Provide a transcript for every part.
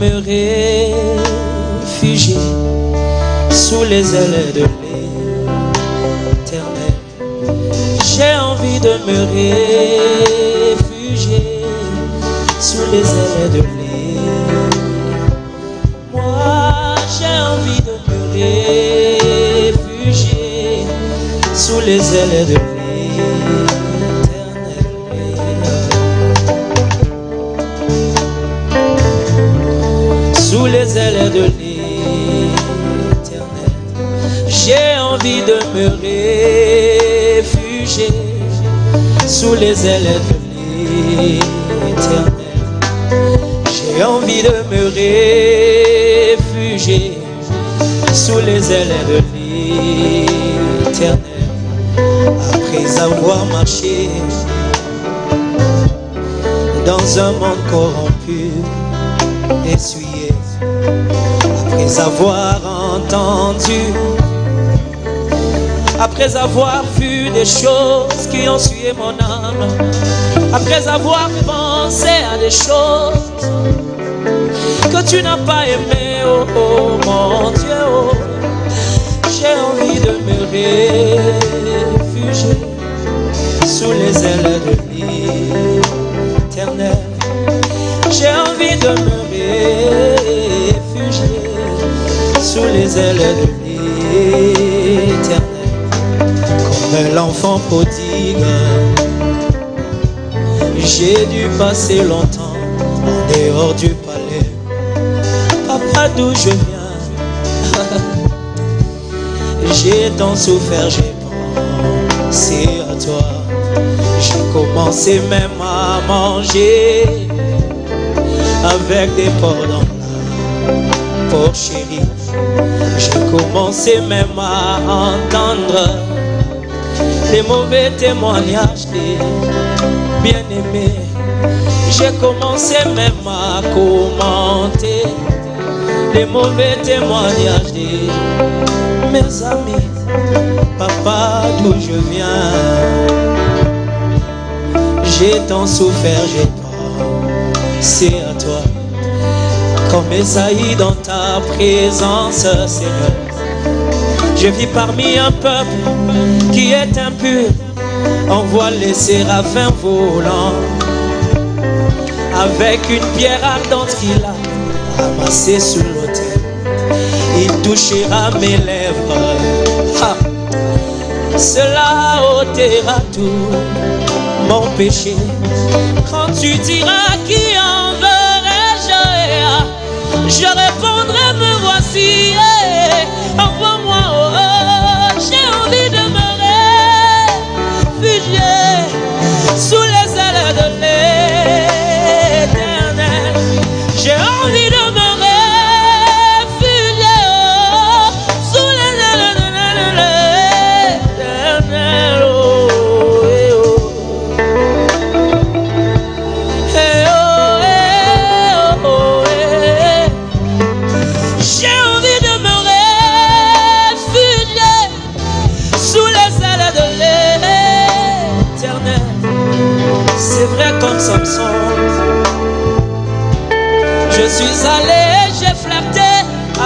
me réfugier sous les ailes de l'éternel. J'ai envie de me réfugier sous les ailes de l'éternel. Moi, j'ai envie de me réfugier sous les ailes de l'éternel. J'ai envie de me réfugier sous les ailes de l'éternel. J'ai envie de me réfugier sous les ailes de l'éternel. Après avoir marché dans un monde corrompu, essuyé, après avoir entendu, après avoir vu des choses qui ont suivi mon âme, après avoir pensé à des choses que tu n'as pas aimées, oh, oh, mon Dieu, oh, j'ai envie de me réfugier sous les ailes de l'éternel. J'ai envie de me réfugier sous les ailes de l'éternel. Comme l'enfant prodigue, j'ai dû passer longtemps en dehors du palais. Papa, d'où je viens, j'ai tant souffert, j'ai pensé à toi. J'ai commencé même à manger avec des porcs dans la. J'ai commencé même à entendre les mauvais témoignages des bien-aimés. J'ai commencé même à commenter les mauvais témoignages de mes amis. Papa, d'où je viens, j'ai tant souffert, j'ai pensé à toi. Comme Esaïe dans ta présence, Seigneur. Je vis parmi un peuple qui est impur. On voit les séraphins volant avec une pierre ardente qu'il a ramassée sous l'autel. Il touchera mes lèvres. Cela ôtera tout mon péché. Quand tu diras qui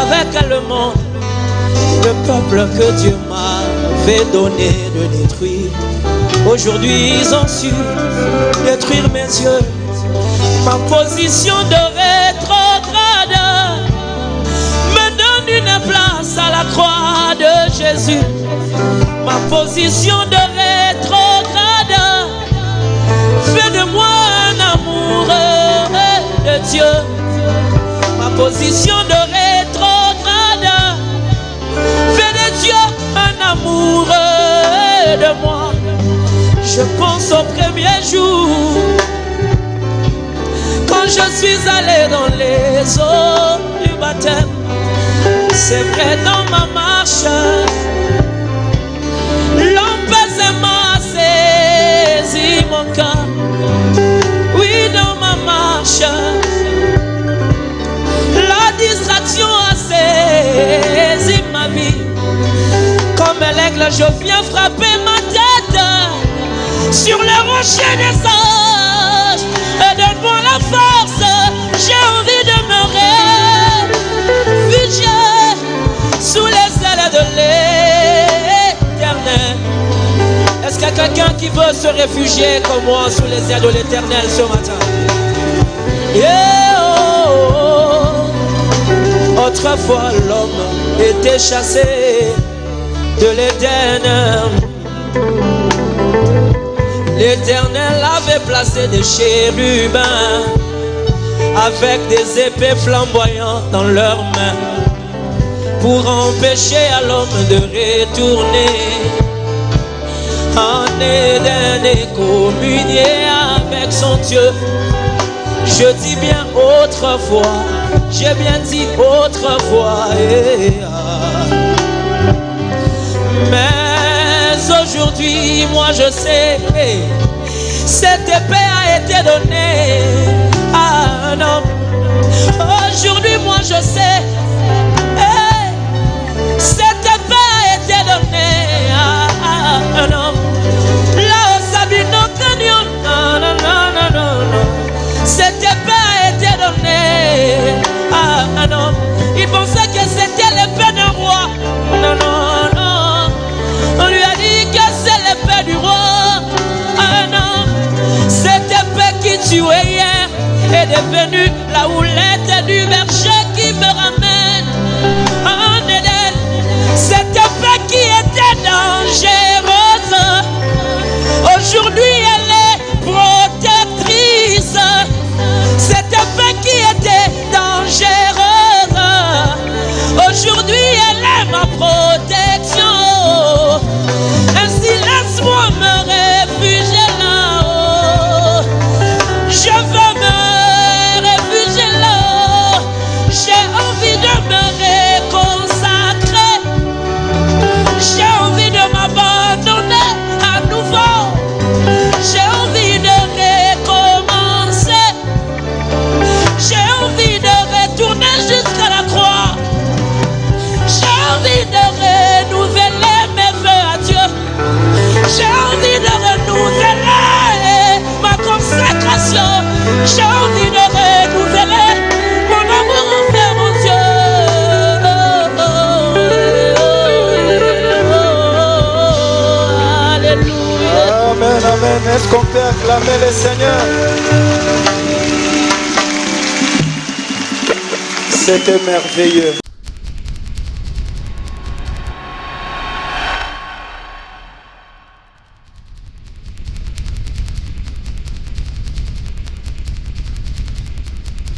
avec le monde. Le peuple que Dieu m'avait donné de détruire. Aujourd'hui, ils ont su détruire mes yeux. Ma position de rétrograde me donne une place à la croix de Jésus. Ma position de rétrograde fait de moi un amoureux de Dieu. Ma position de rétrograde moi. Je pense au premier jour quand je suis allé dans les eaux du baptême. C'est vrai dans ma marche, l'apaisement a saisi mon cœur. Oui, dans ma marche, la distraction a saisi ma vie. Comme l'aigle, je viens frapper ma sur le rocher des sages. Donne-moi la force, j'ai envie de me réfugier sous les ailes de l'éternel. Est-ce qu'il y a quelqu'un qui veut se réfugier comme moi sous les ailes de l'éternel ce matin? Yeah. Autrefois l'homme était chassé de l'Éden L'Éternel avait placé des chérubins avec des épées flamboyantes dans leurs mains pour empêcher à l'homme de retourner en Éden et communier avec son Dieu. Je dis bien autrefois, j'ai bien dit autrefois. eh, ah. Aujourd'hui, moi je sais, cette épée a été donnée à un homme. Aujourd'hui, moi je sais, cette épée a été donnée à un homme. Hier est devenue la houlette du berger qui me ramène en Éden. Cette épée qui était dangereuse. Aujourd'hui, Est-ce qu'on peut acclamer le Seigneur? C'était merveilleux.